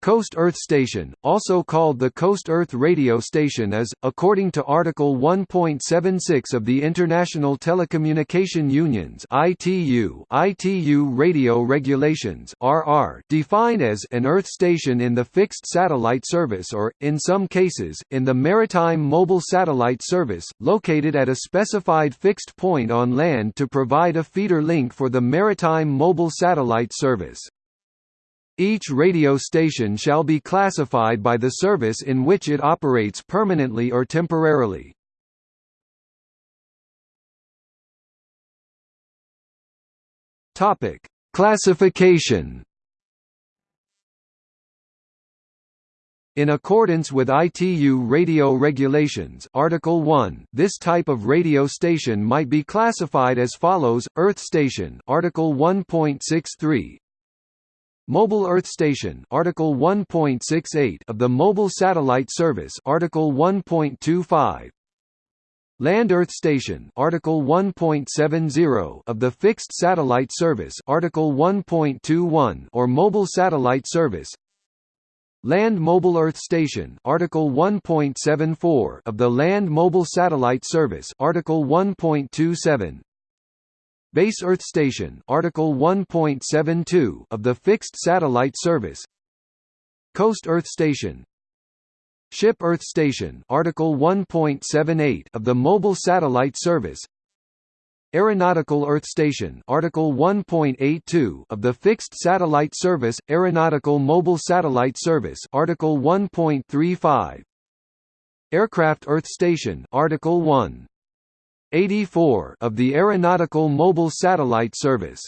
Coast Earth Station, also called the Coast Earth Radio Station is, according to Article 1.76 of the International Telecommunication Union's ITU, ITU Radio Regulations RR, defined as an Earth station in the fixed satellite service or, in some cases, in the maritime mobile satellite service, located at a specified fixed point on land to provide a feeder link for the maritime mobile satellite service. Each radio station shall be classified by the service in which it operates permanently or temporarily. Topic: Classification. In accordance with ITU radio regulations Article 1, this type of radio station might be classified as follows: Earth station, Article 1.63, Mobile Earth Station Article 1.68 of the Mobile Satellite Service Article 1.25 Land Earth Station Article 1.70 of the Fixed Satellite Service Article 1.21 or Mobile Satellite Service. Land Mobile Earth Station Article 1.74 of the Land Mobile Satellite Service Article 1.27 Base Earth Station Article 1.72 of the Fixed Satellite Service. Coast Earth Station. Ship Earth Station Article 1.78 of the Mobile Satellite Service. Aeronautical Earth Station Article 1.82 of the Fixed Satellite Service Aeronautical Mobile Satellite Service Article 1.35 Aircraft Earth Station Article 1 84 of the Aeronautical Mobile Satellite Service